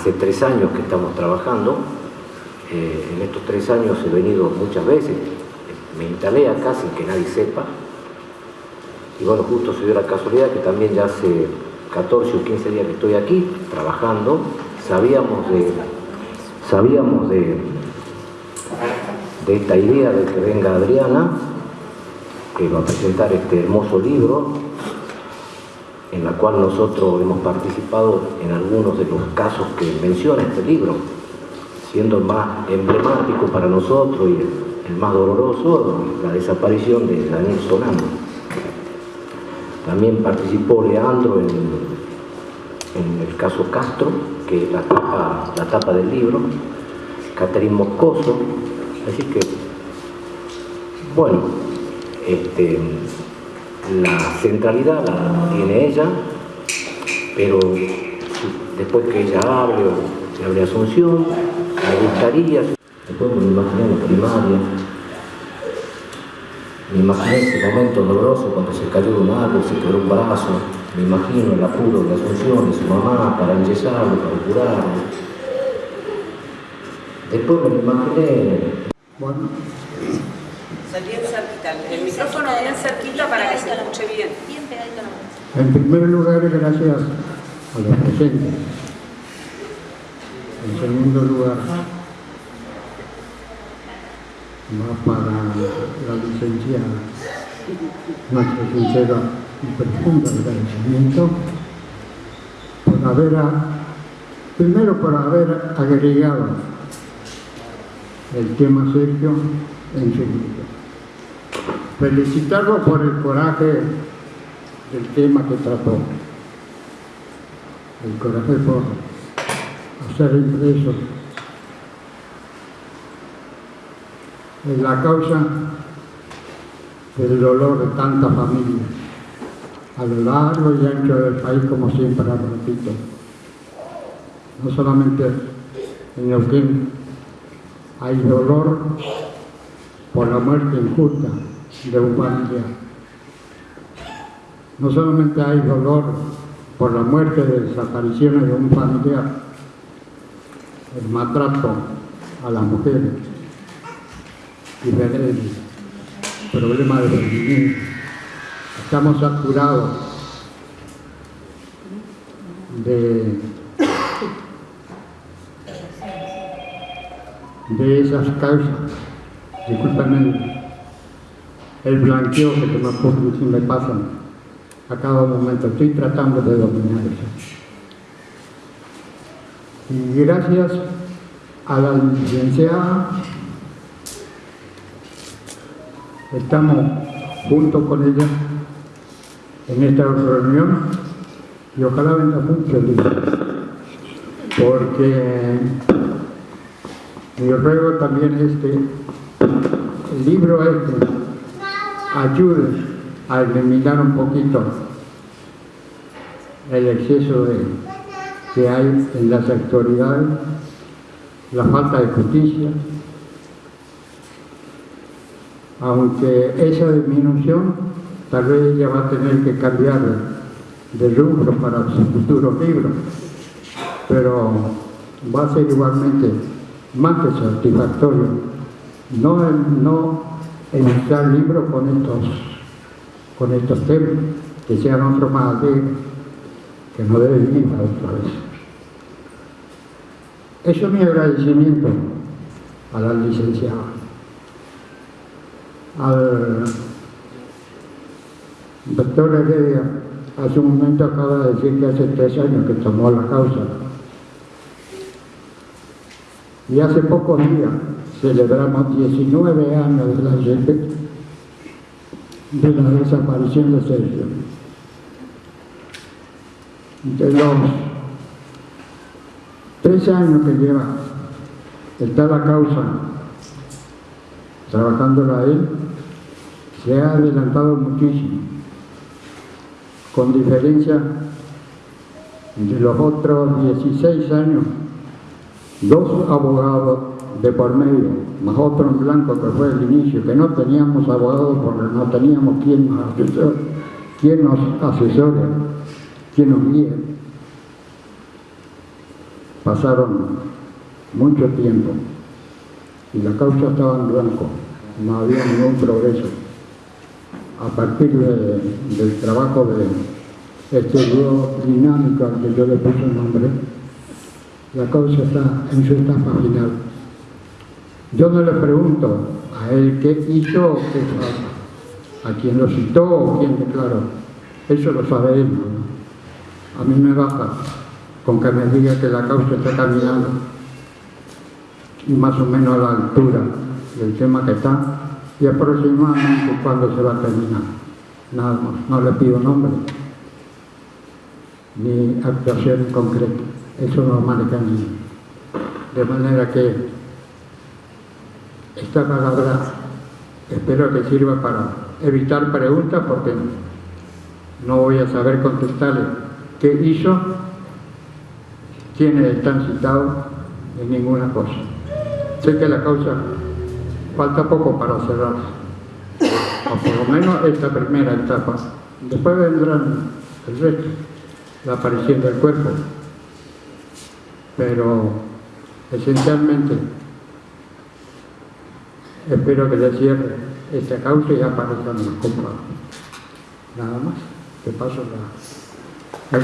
hace tres años que estamos trabajando. Eh, en estos tres años he venido muchas veces, me instalé acá sin que nadie sepa. Y bueno, justo se dio la casualidad que también ya hace 14 o 15 días que estoy aquí trabajando. Sabíamos de, sabíamos de, de esta idea de que venga Adriana, que va a presentar este hermoso libro, en la cual nosotros hemos participado en algunos de los casos que menciona este libro, siendo el más emblemático para nosotros y el, más doloroso, la desaparición de Daniel Solano. También participó Leandro en, el caso Castro, que es la tapa, la tapa del libro, Catherine Moscoso, así que, bueno, este, la centralidad la tiene ella, pero después que ella hable o hable Asunción, me gustaría, después me imaginé en la primaria, me imaginé ese momento doloroso cuando se cayó de un árbol, se quebró un brazo, me imagino el apuro de Asunción y su mamá para enyesarlo, para curarlo. Después me imaginé. Bien cerquita, el micrófono bien cerquita para que se escuche bien. Bien pegadito a la mano. en primer lugar, gracias a los presentes. En segundo lugar, va para la licenciada nuestro sincero y profundo agradecimiento por haber, a- primero por haber agregado el tema Sergio en su libro. Felicitarlo por el coraje del tema que trató. El coraje por hacer impreso en la causa del dolor de tantas familias a lo largo y ancho del país, como siempre repito. No solamente en Neuquén hay dolor por la muerte injusta de un familiar. No solamente hay dolor por la muerte de desapariciones de un familiar, el maltrato a las mujeres, diferentes, problemas de rendimiento. Estamos saturados de esas causas. Discúlpenme el blanqueo que me, ocurre, me pasa a cada momento. Estoy tratando de dominar eso. Y gracias a la licenciada, estamos junto con ella en esta reunión y ojalá venga el libro, porque mi ruego también es que el libro este ayude a eliminar un poquito el exceso que hay en las autoridades, la falta de justicia, aunque esa disminución tal vez ella va a tener que cambiar de rubro para su futuro libro, pero va a ser igualmente más que satisfactorio no, no editar libros con estos, con estos temas, que sean otros más alegres, que no deben ir a otra vez. Eso es mi agradecimiento a la licenciada, al doctor Heredia, hace un momento acaba de decir que hace tres años que tomó la causa. Y hace pocos días celebramos 19 años de la, de la desaparición de Sergio. De los tres años que lleva está la causa trabajándola él, se ha adelantado muchísimo, con diferencia de los otros 16 años, dos abogados de por medio, más otro en blanco que fue el inicio, que no teníamos abogados porque no teníamos quien nos asesore, quien nos asesore, quien nos guíe. pasaron mucho tiempo y la causa estaba en blanco, no había ningún progreso. A partir de- del trabajo de este dúo dinámico al que yo le puse el nombre, la causa está en su etapa final. Yo no le pregunto a él qué hizo qué a quién lo citó o quién declaró. Eso lo sabe. A mí me basta con que me diga que la causa está caminando y más o menos a la altura del tema que está y aproximadamente cuándo se va a terminar. Nada más, no le pido nombre ni actuación en concreto. Eso no maneja ni. De manera que esta palabra espero que sirva para evitar preguntas porque no voy a saber contestarle qué hizo, quiénes están citados en ninguna cosa. Sé que la causa falta poco para cerrar, o por lo menos esta primera etapa. Después vendrán el resto, la aparición del cuerpo, pero esencialmente espero que le cierre esta causa y aparezcan los culpables. Nada más. Te paso la.